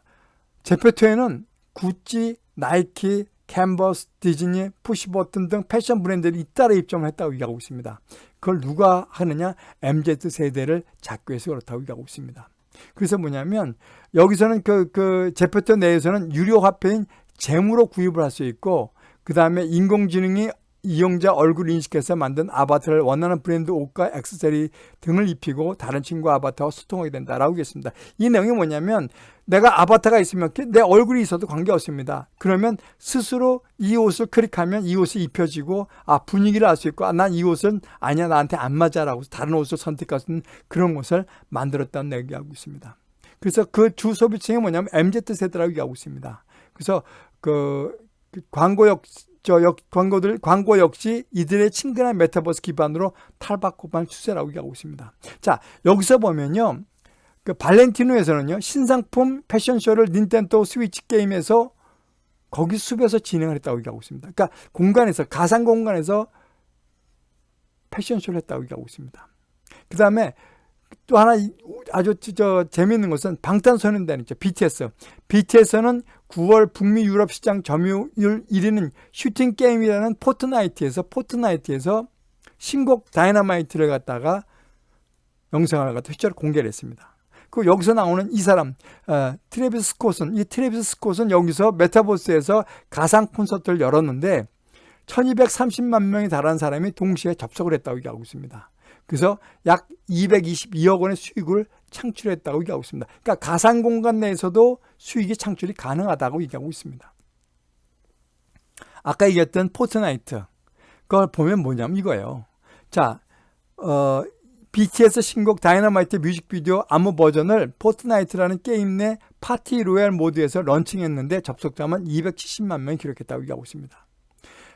제페토에는 구찌, 나이키, 캔버스, 디즈니, 푸시버튼 등 패션 브랜드들이 잇따라 입점을 했다고 얘기하고 있습니다. 그걸 누가 하느냐? MZ세대를 위해서 그렇다고 얘기하고 있습니다. 그래서 뭐냐면 여기서는 그, 그 제페토 내에서는 유료 화폐인 재무로 구입을 할 수 있고 그 다음에 인공지능이 이용자 얼굴 인식해서 만든 아바타를 원하는 브랜드 옷과 액세서리 등을 입히고 다른 친구 아바타와 소통하게 된다라고 했습니다. 이 내용이 뭐냐면 내가 아바타가 있으면 내 얼굴이 있어도 관계없습니다. 그러면 스스로 이 옷을 클릭하면 이 옷이 입혀지고 아 분위기를 알 수 있고 아, 난 이 옷은 아니야 나한테 안 맞아라고 다른 옷을 있는 그런 옷을 만들었다는 얘기하고 있습니다. 그래서 그 주 소비층이 뭐냐면 MZ세대라고 얘기하고 있습니다. 그래서 그, 그 광고 역, 저 역, 광고들, 광고 역시 이들의 친근한 메타버스 기반으로 탈바꿈한 추세라고 얘기하고 있습니다. 자, 여기서 보면요. 그 발렌티노에서는요, 신상품 패션쇼를 닌텐도 스위치 게임에서 거기 숲에서 진행을 했다고 얘기하고 있습니다. 그러니까 공간에서 가상 공간에서 패션쇼를 했다고 얘기하고 있습니다. 그 다음에 또 하나 아주 저 재미있는 것은 방탄소년단 있죠. BTS. BTS는 9월 북미 유럽 시장 점유율 1위는 슈팅 게임이라는 포트나이트에서 포트나이트에서 신곡 다이너마이트를 갖다가 영상을 갖다 실제로 공개를 했습니다. 그 여기서 나오는 이 사람 어, 트래비스 스콧은 이 트래비스 스콧은 여기서 메타버스에서 가상 콘서트를 열었는데 1230만 명이 달하는 사람이 동시에 접속을 했다고 얘기하고 있습니다. 그래서 약 222억 원의 수익을 창출했다고 얘기하고 있습니다. 그러니까 가상 공간 내에서도 수익이 창출이 가능하다고 얘기하고 있습니다. 아까 얘기했던 포트나이트 그걸 보면 뭐냐면 이거예요. 자, 어, BTS 신곡 다이너마이트 뮤직비디오 안무 버전을 포트나이트라는 게임 내 파티 로얄 모드에서 launching했는데 접속자만 270만 명이 기록했다고 얘기하고 있습니다.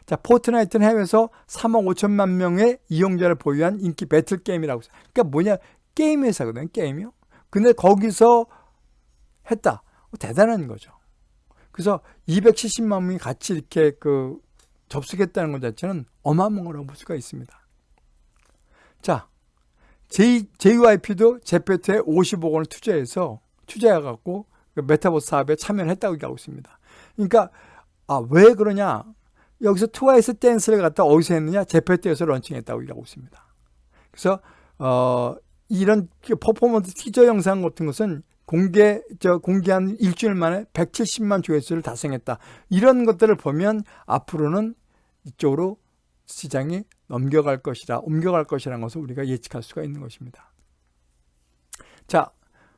자, 포트나이트는 해외에서 3억 5천만 명의 이용자를 보유한 인기 배틀 게임이라고 그러니까 뭐냐 게임 회사거든요 게임이요. 근데 거기서 했다. 대단한 거죠. 그래서 270만 명이 같이 이렇게 그 접속했다는 것 자체는 어마어마한 거라고 볼 수가 있습니다. 자 JYP도 제페토에 50억 원을 투자해서 투자해갖고 그 메타버스 사업에 참여를 했다고 얘기하고 있습니다. 그러니까 아, 왜 그러냐 여기서 트와이스 댄스를 갖다 어디서 했느냐? 제페트에서 런칭했다고 얘기하고 있습니다. 그래서 어, 이런 퍼포먼스 티저 영상 같은 것은 공개 저 공개한 일주일 만에 170만 조회수를 달성했다. 이런 것들을 보면 앞으로는 이쪽으로 시장이 넘겨갈 것이다, 옮겨갈 것이라는 것을 우리가 예측할 수가 있는 것입니다. 자,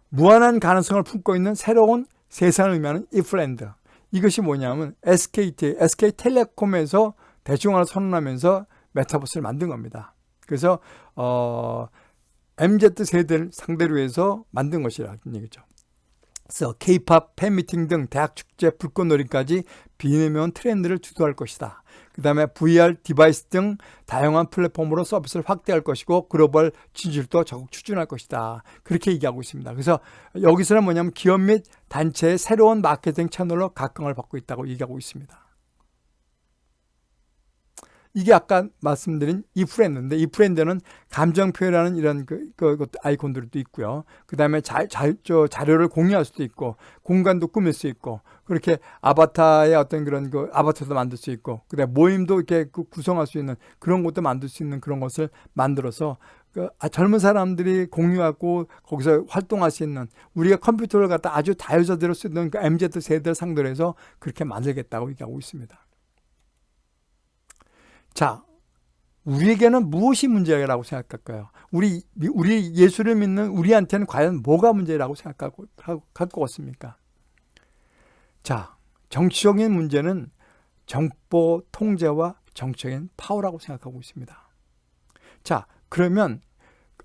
무한한 가능성을 품고 있는 새로운 세상을 의미하는 이프랜드. 이것이 뭐냐면 SKT, SK텔레콤에서 대중화를 선언하면서 메타버스를 만든 겁니다. 그래서 어, MZ세대를 상대로 해서 만든 것이라는 얘기죠. 그래서 K-팝, 팬미팅 등 대학 축제, 불꽃놀이까지 비대면 트렌드를 주도할 것이다. 그 다음에 VR device 등 다양한 플랫폼으로 서비스를 확대할 것이고 글로벌 진출도 적극 추진할 것이다. 그렇게 얘기하고 있습니다. 그래서 여기서는 뭐냐면 기업 및 단체의 새로운 마케팅 채널로 각광을 받고 있다고 얘기하고 있습니다. 이게 아까 말씀드린 이프랜드인데 이프랜드는 감정 표현하는 이런 그, 그, 그 아이콘들도 있고요. 그 다음에 자, 자, 저 자료를 공유할 수도 있고 공간도 꾸밀 수 있고 그렇게 아바타의 어떤 그런 그 아바타도 만들 수 있고 그다음에 모임도 이렇게 그 구성할 수 있는 그런 것도 만들 수 있는 그런 것을 만들어서 그 아, 젊은 사람들이 공유하고 거기서 활동할 수 있는 우리가 컴퓨터를 갖다 아주 자유자재로 쓰는 그 MZ 세대를 상대로 해서 그렇게 만들겠다고 얘기하고 있습니다. 자, 우리에게는 무엇이 문제라고 생각할까요? 우리, 우리 예수를 믿는 우리한테는 과연 뭐가 문제라고 생각하고, 갖고 있습니까? 자, 정치적인 문제는 정보 통제와 정치적인 파워라고 생각하고 있습니다. 자, 그러면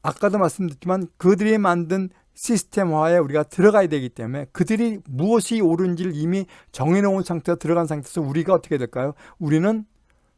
아까도 말씀드렸지만 그들이 만든 시스템화에 우리가 들어가야 되기 때문에 그들이 무엇이 옳은지를 이미 정해놓은 상태에 들어간 상태에서 우리가 어떻게 될까요? 우리는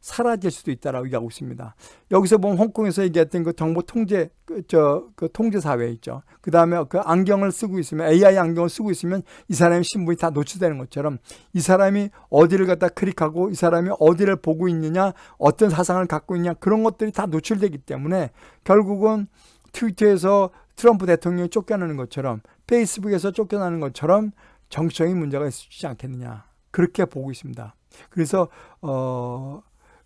사라질 수도 있다라고 얘기하고 있습니다. 여기서 보면 홍콩에서 얘기했던 그 정보 통제 그, 저, 그 통제 사회 있죠. 그 다음에 그 안경을 쓰고 있으면 AI 안경을 쓰고 있으면 이 사람의 신분이 다 노출되는 것처럼 이 사람이 어디를 갖다 클릭하고 이 사람이 어디를 보고 있느냐 어떤 사상을 갖고 있냐 그런 것들이 다 노출되기 때문에 결국은 트위터에서 트럼프 대통령이 쫓겨나는 것처럼 페이스북에서 쫓겨나는 것처럼 정치적인 문제가 있지 않겠느냐 그렇게 보고 있습니다. 그래서 어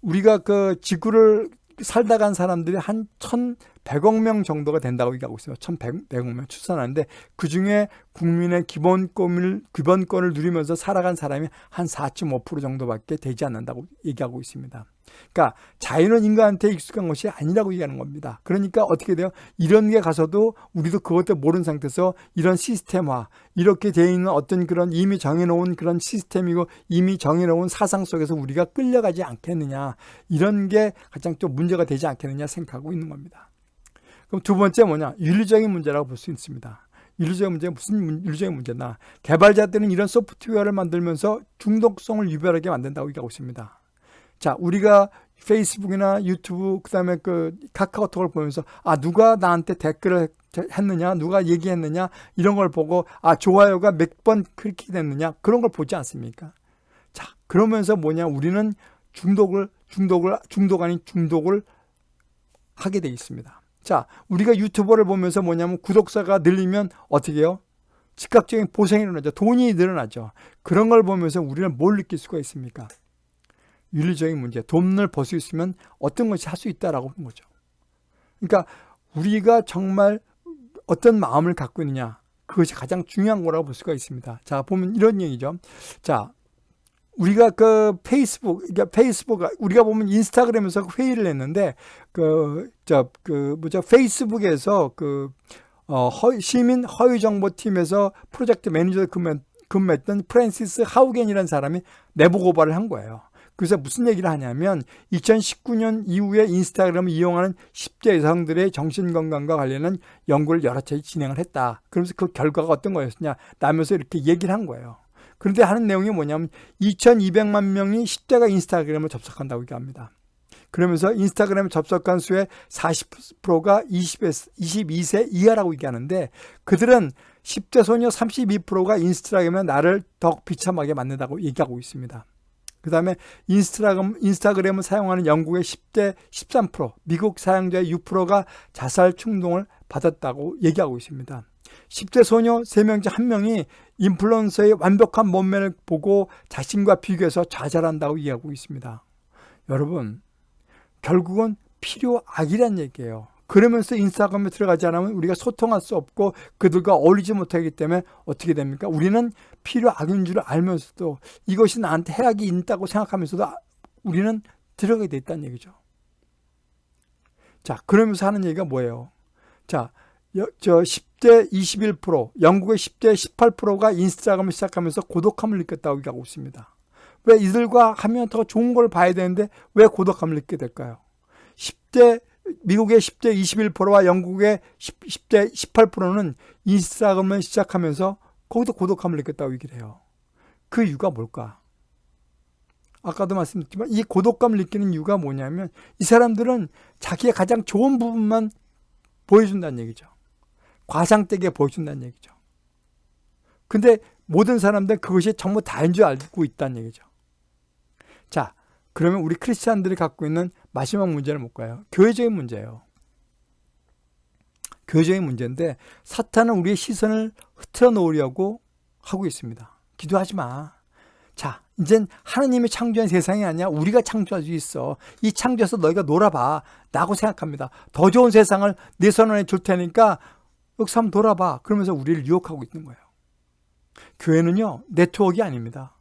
우리가 그 지구를 살다 간 사람들이 한 1,100억 명 정도가 된다고 얘기하고 있어요. 1,100억 명 출산하는데 그 중에 국민의 기본권을, 기본권을 누리면서 살아간 사람이 한 4.5% 정도밖에 되지 않는다고 얘기하고 있습니다. 그러니까 자연은 인간한테 익숙한 것이 아니라고 얘기하는 겁니다. 그러니까 어떻게 돼요? 이런 게 가서도 우리도 그것도 모르는 상태에서 이런 시스템화, 이렇게 되어 있는 어떤 그런 이미 정해놓은 그런 시스템이고 이미 정해놓은 사상 속에서 우리가 끌려가지 않겠느냐. 이런 게 가장 또 문제가 되지 않겠느냐 생각하고 있는 겁니다. 그럼 두 번째 뭐냐? 윤리적인 문제라고 볼 수 있습니다. 윤리적인 문제 무슨 윤리적인 문제나 개발자들은 이런 소프트웨어를 만들면서 중독성을 유발하게 만든다고 얘기하고 있습니다. 자, 우리가 페이스북이나 유튜브 그다음에 그 카카오톡을 보면서 아 누가 나한테 댓글을 했느냐 누가 얘기했느냐 이런 걸 보고 아 좋아요가 몇 번 클릭이 됐느냐 그런 걸 보지 않습니까 자, 그러면서 뭐냐? 우리는 중독을 중독을 중독 아닌 중독을 하게 돼 있습니다. 자, 우리가 유튜버를 보면서 뭐냐면 구독자가 늘리면 어떻게 해요? 즉각적인 보상이 일어나죠. 돈이 늘어나죠. 그런 걸 보면서 우리는 뭘 느낄 수가 있습니까? 윤리적인 문제. 돈을 벌 수 있으면 어떤 것이 할 수 있다라고 하는 거죠. 그러니까 우리가 정말 어떤 마음을 갖고 있느냐. 그것이 가장 중요한 거라고 볼 수가 있습니다. 자, 보면 이런 얘기죠. 자, 우리가 그 페이스북, 그러니까 페이스북, 우리가 보면 인스타그램에서 회의를 했는데, 그, 저, 그, 뭐죠, 페이스북에서 그, 어, 허, 시민 허위정보팀에서 프로젝트 매니저를 근무, 근무했던 프랜시스 하우겐이라는 사람이 내부 고발을 한 거예요. 그래서 무슨 얘기를 하냐면 2019년 이후에 인스타그램을 이용하는 10대 여성들의 정신건강과 관련한 연구를 여러 차례 진행을 했다. 그러면서 그 결과가 어떤 거였냐 라면서 이렇게 얘기를 한 거예요. 그런데 하는 내용이 뭐냐면 2200만 명이 10대가 인스타그램을 접속한다고 얘기합니다. 그러면서 인스타그램 접속한 수의 40%가 20에서 22세 이하라고 얘기하는데 그들은 10대 소녀 32%가 인스타그램에 나를 더 비참하게 만든다고 얘기하고 있습니다. 그 다음에 인스타그램, 인스타그램을 사용하는 영국의 10대 13%, 미국 사용자의 6%가 자살 충동을 받았다고 얘기하고 있습니다. 10대 소녀 3명 중 1명이 인플루언서의 완벽한 몸매를 보고 자신과 비교해서 좌절한다고 얘기하고 있습니다. 여러분, 결국은 필요악이란 얘기예요. 그러면서 인스타그램에 들어가지 않으면 우리가 소통할 수 없고 그들과 어울리지 못하기 때문에 어떻게 됩니까? 우리는 필요 악인 줄 알면서도 이것이 나한테 해악이 있다고 생각하면서도 우리는 들어가게 돼 있다는 얘기죠. 자, 그러면서 하는 얘기가 뭐예요? 자, 저 10대 21%, 영국의 10대 18%가 인스타그램을 시작하면서 고독함을 느꼈다고 얘기하고 있습니다. 왜 이들과 하면 더 좋은 걸 봐야 되는데 왜 고독감을 느끼게 될까요? 10대 미국의 10대 21%와 영국의 10, 대 18%는 인스타그램을 시작하면서 거기도 고독함을 느꼈다고 얘기를 해요. 그 이유가 뭘까? 아까도 말씀드렸지만 이 고독감을 느끼는 이유가 뭐냐면 이 사람들은 자기의 가장 좋은 부분만 보여준다는 얘기죠. 과장되게 보여준다는 얘기죠. 근데 모든 사람들은 그것이 전부 다인 줄 알고 있다는 얘기죠. 자, 그러면 우리 크리스찬들이 갖고 있는 마지막 문제는 뭘까요? 교회적인 문제예요. 교회적인 문제인데 사탄은 우리의 시선을 흐트러 놓으려고 하고 있습니다. 기도하지 마. 자, 이젠 하나님이 창조한 세상이 아니야. 우리가 창조할 수 있어. 이 창조에서 너희가 놀아봐. 라고 생각합니다. 더 좋은 세상을 내 손 안에 줄 테니까 한번 돌아봐. 그러면서 우리를 유혹하고 있는 거예요. 교회는요, 네트워크가 아닙니다.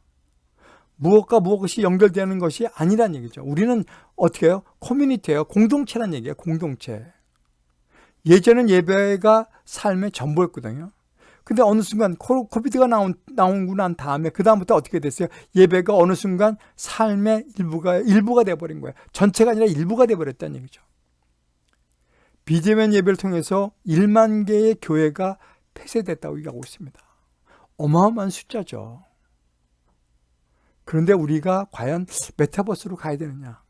무엇과 무엇이 연결되는 것이 아니란 얘기죠. 우리는 어떻게 해요? 커뮤니티예요. 공동체란 얘기예요. 공동체. 예전엔 예배가 삶의 전부였거든요. 근데 어느 순간 코비드가 나온, 나오고 난 다음에 그 다음부터 어떻게 됐어요? 예배가 어느 순간 삶의 일부가 일부가 돼버린 거예요. 전체가 아니라 일부가 돼버렸다는 얘기죠. 비대면 예배를 통해서 1만 개의 교회가 폐쇄됐다고 얘기하고 있습니다. 어마어마한 숫자죠. 그런데 우리가 과연 메타버스로 가야 되느냐?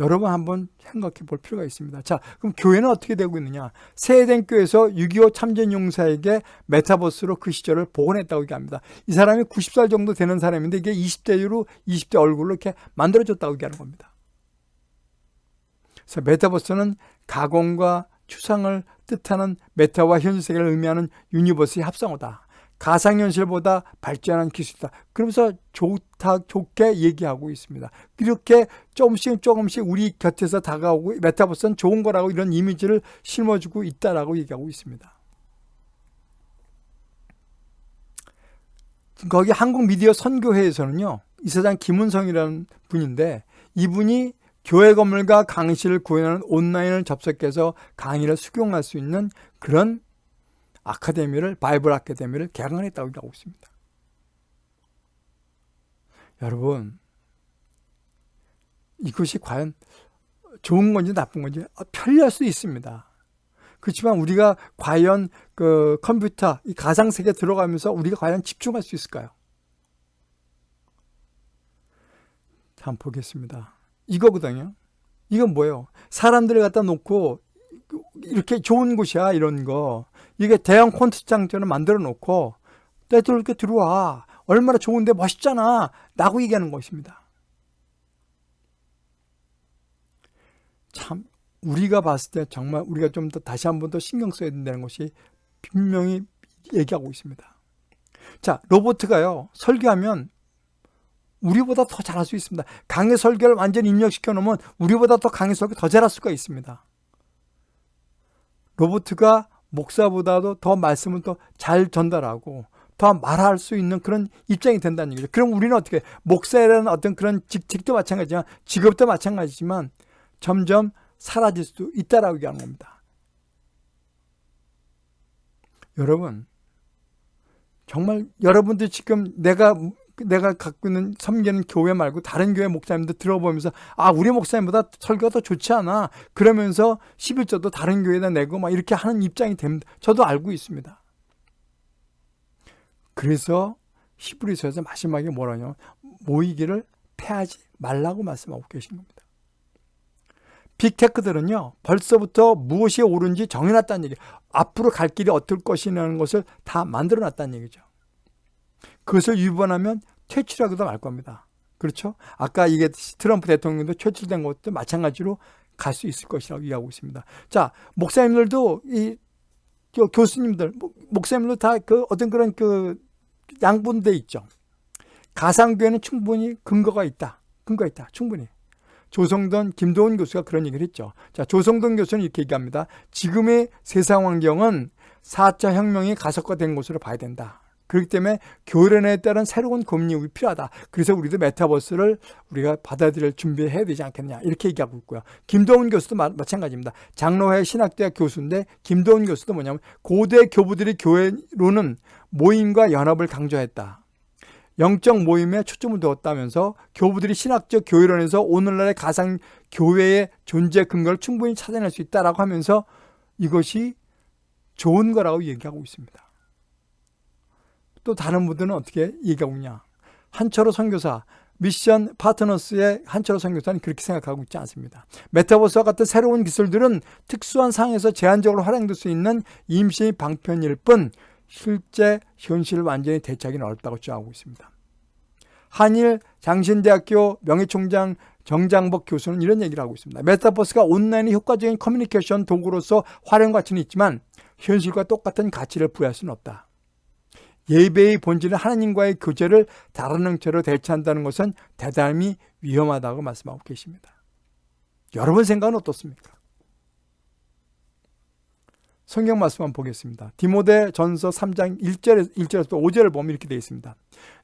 여러분 한번 생각해 볼 필요가 있습니다. 자, 그럼 교회는 어떻게 되고 있느냐? 새에덴 교회에서 6.25 참전 용사에게 메타버스로 그 시절을 복원했다고 얘기합니다. 이 사람이 90살 정도 되는 사람인데 이게 20대로 20대 얼굴로 이렇게 만들어졌다고 얘기하는 겁니다. 그래서 메타버스는 가공과 추상을 뜻하는 meta와 현실 세계를 의미하는 universe의 합성어다. 가상현실보다 발전한 기술이다. 그러면서 좋다, 좋게 얘기하고 있습니다. 이렇게 조금씩 조금씩 우리 곁에서 다가오고 메타버스는 좋은 거라고 이런 이미지를 심어주고 있다라고 얘기하고 있습니다. 거기 한국 미디어 선교회에서는요, 이사장 김은성이라는 분인데 이분이 교회 건물과 강의실을 구현하는 온라인을 접속해서 강의를 수경할 수 있는 그런 아카데미를 바이블 아카데미를 개강했다고 하고 있습니다. 여러분 이것이 과연 좋은 건지 나쁜 건지 편리할 수 있습니다. 그렇지만 우리가 과연 그 컴퓨터 이 가상 세계 들어가면서 우리가 과연 집중할 수 있을까요? 한번 보겠습니다. 이거거든요. 이건 뭐예요? 사람들을 갖다 놓고 이렇게 좋은 곳이야 이런 거 이게 대형 콘서트장처럼 만들어 놓고 때들 이렇게 들어와 얼마나 좋은데 멋있잖아. 라고 얘기하는 것입니다. 참 우리가 봤을 때 정말 우리가 좀 더 다시 한 번 더 신경 써야 된다는 것이 분명히 얘기하고 있습니다. 자, 로보트가요. 설계하면 우리보다 더 잘할 수 있습니다. 강의 설계를 완전히 입력시켜 놓으면 우리보다 더 강의 설계 더 잘할 수가 있습니다. 로보트가 목사보다도 더 말씀을 더 잘 전달하고 더 말할 수 있는 그런 입장이 된다는 얘기죠. 그럼 우리는 어떻게 목사라는 어떤 그런 직책도 마찬가지지만 직업도 마찬가지지만 점점 사라질 수도 있다라고 얘기하는 겁니다. 여러분 정말 여러분들 지금 내가 내가 갖고 있는 섬기는 교회 말고 다른 교회 목사님들 들어보면서 아 우리 목사님보다 설교가 더 좋지 않아 그러면서 11조도 다른 교회에다 내고 막 이렇게 하는 입장이 됩니다. 저도 알고 있습니다. 그래서 히브리서에서 마지막에 뭐라냐 모이기를 패하지 말라고 말씀하고 계신 겁니다. 빅테크들은요 벌써부터 무엇이 옳은지 정해놨다는 얘기 앞으로 갈 길이 어떨 것이라는 것을 다 만들어놨다는 얘기죠. 그것을 위반하면 퇴출하기도 말 겁니다. 그렇죠? 아까 이게 트럼프 대통령도 퇴출된 것도 마찬가지로 갈 수 있을 것이라고 이해하고 있습니다. 자, 목사님들도 이 교수님들, 목사님들 다 그 어떤 그런 그 양분돼 있죠. 가상교회는 충분히 근거가 있다. 근거가 있다. 충분히. 조성돈, 김도훈 교수가 그런 얘기를 했죠. 자, 조성돈 교수는 이렇게 얘기합니다. 지금의 세상 환경은 4차 혁명이 가속화된 것으로 봐야 된다. 그렇기 때문에 교련에 따른 새로운 고민이 필요하다. 그래서 우리도 메타버스를 우리가 받아들일 준비해야 되지 않겠냐. 이렇게 얘기하고 있고요. 김도훈 교수도 마, 마찬가지입니다. 장로회 신학대학 교수인데 김도훈 교수도 뭐냐면 고대 교부들이 교회로는 모임과 연합을 강조했다. 영적 모임에 초점을 두었다면서 교부들이 신학적 교회론에서 오늘날의 가상 교회의 존재 근거를 충분히 찾아낼 수 있다라고 하면서 이것이 좋은 거라고 얘기하고 있습니다. 또 다른 분들은 어떻게 얘기하고 있냐. 한철호 선교사, 미션 파트너스의 한철호 선교사는 그렇게 생각하고 있지 않습니다. 메타버스와 같은 새로운 기술들은 특수한 상황에서 제한적으로 활용될 수 있는 임시 방편일 뿐 실제 현실을 완전히 대체하기는 어렵다고 주장하고 있습니다. 한일 장신대학교 명예총장 정장복 교수는 이런 얘기를 하고 있습니다. 메타버스가 온라인의 효과적인 커뮤니케이션 도구로서 활용 가치는 있지만 현실과 똑같은 가치를 부여할 수는 없다. 예배의 본질은 하나님과의 교제를 다른 형태로 대체한다는 것은 대단히 위험하다고 말씀하고 계십니다. 여러분 생각은 어떻습니까? 성경 말씀 한번 보겠습니다. 디모데 전서 3장 1절에서 1절에서 5절을 보면 이렇게 되어 있습니다.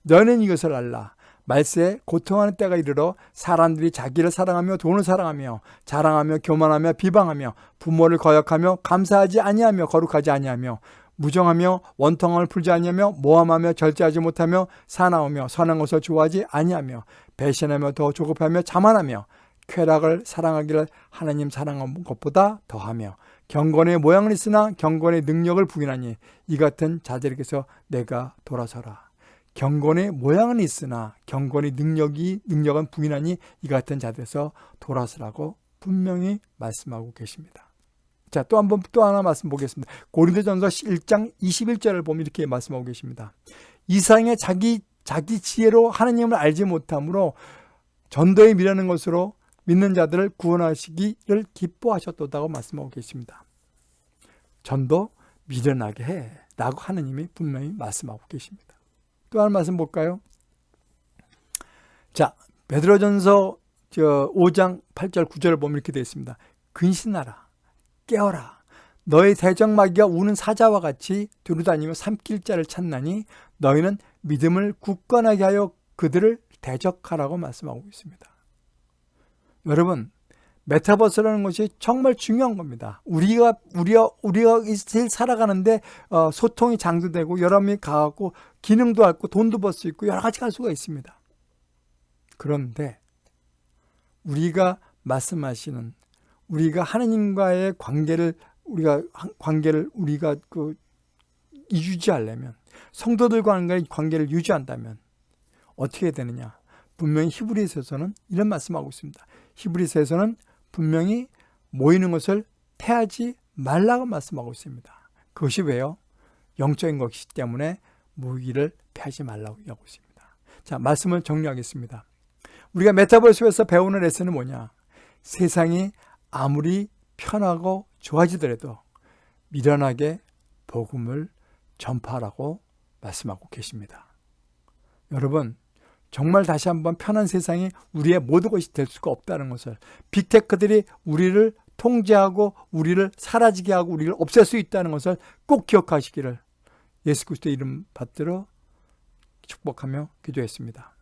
너는 이것을 알라. 말세에 고통하는 때가 이르러 사람들이 자기를 사랑하며 돈을 사랑하며 자랑하며 교만하며 비방하며 부모를 거역하며 감사하지 아니하며 거룩하지 아니하며 무정하며 원통함을 풀지 아니하며 모함하며 절제하지 못하며 사나우며 선한 것을 좋아하지 아니하며 배신하며 더 조급하며 자만하며 쾌락을 사랑하기를 하나님 사랑한 것보다 더하며 경건의 모양은 있으나 경건의 능력을 부인하니 이 같은 자들에게서 내가 돌아서라. 경건의 모양은 있으나 경건의 능력이 능력은 부인하니 이 같은 자들에서 돌아서라고 분명히 말씀하고 계십니다. 자, 또 한 번 또 하나 말씀 보겠습니다. 고린도전서 1장 21절을 보면 이렇게 말씀하고 계십니다. 이상의 자기 자기 지혜로 하나님을 알지 못함으로 전도에 미라는 것으로 믿는 자들을 구원하시기를 기뻐하셨다고 말씀하고 계십니다. 전도 미련하게 해 라고 하느님이 분명히 말씀하고 계십니다. 또한 말씀 볼까요? 자, 베드로전서 5장 8절 9절을 보면 이렇게 되어 있습니다. 근신하라 깨어라 너의 대적마귀가 우는 사자와 같이 두루다니며 삼킬 자를 찾나니 너희는 믿음을 굳건하게 하여 그들을 대적하라고 말씀하고 있습니다. 여러분 메타버스라는 것이 정말 중요한 겁니다. 우리가 우리가 우리가 제일 살아가는데 어, 소통이 장두되고 여러 명이 가고 기능도 할고 돈도 벌 수 있고 여러 가지 갈 수가 있습니다. 그런데 우리가 말씀하시는 우리가 하나님과의 관계를 우리가 관계를 우리가 그 유지하려면 성도들과의 관계를 유지한다면 어떻게 되느냐? 분명히 히브리서에서는 이런 말씀하고 있습니다. 히브리서에서는 분명히 모이는 것을 패하지 말라고 말씀하고 있습니다. 그것이 왜요? 영적인 것이기 때문에 모기를 패하지 말라고 하고 있습니다. 자, 말씀을 정리하겠습니다. 우리가 메타버스에서 배우는 레슨은 뭐냐? 세상이 아무리 편하고 좋아지더라도 미련하게 복음을 전파하라고 말씀하고 계십니다. 여러분, 정말 다시 한번 편한 세상이 우리의 모든 것이 될 수가 없다는 것을 빅테크들이 우리를 통제하고 우리를 사라지게 하고 우리를 없앨 수 있다는 것을 꼭 기억하시기를 예수 그리스도의 이름 받들어 축복하며 기도했습니다.